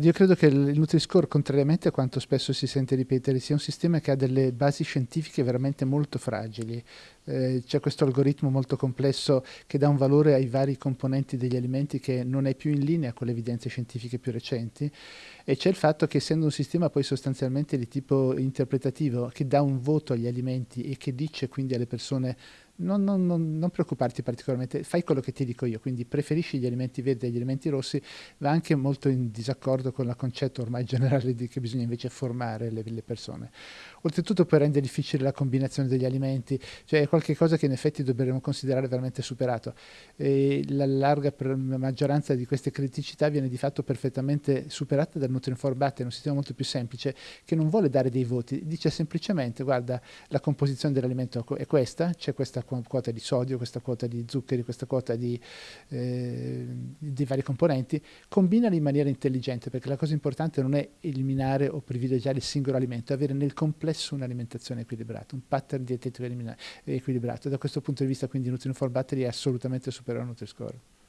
Io credo che il Nutri-Score, contrariamente a quanto spesso si sente ripetere, sia un sistema che ha delle basi scientifiche veramente molto fragili. Eh, c'è questo algoritmo molto complesso che dà un valore ai vari componenti degli alimenti che non è più in linea con le evidenze scientifiche più recenti e c'è il fatto che essendo un sistema poi sostanzialmente di tipo interpretativo che dà un voto agli alimenti e che dice quindi alle persone non, non, non, non, preoccuparti particolarmente, fai quello che ti dico io, quindi preferisci gli alimenti verdi agli alimenti rossi, va anche molto in disaccordo con il concetto ormai generale di che bisogna invece formare le, le persone. Oltretutto poi rende difficile la combinazione degli alimenti, cioè è qualcosa che in effetti dovremmo considerare veramente superato. E la larga maggioranza di queste criticità viene di fatto perfettamente superata dal Nutri-Inform Batter, un sistema molto più semplice che non vuole dare dei voti, dice semplicemente guarda la composizione dell'alimento è questa, c'è questa quota di sodio, questa quota di zuccheri, questa quota di, eh, di vari componenti, combinali in maniera intelligente, perché la cosa importante non è eliminare o privilegiare il singolo alimento, è avere nel complesso un'alimentazione equilibrata, un pattern dietetico equilibrato. Da questo punto di vista quindi Nutrient for Battery è assolutamente superiore a Nutri-Score.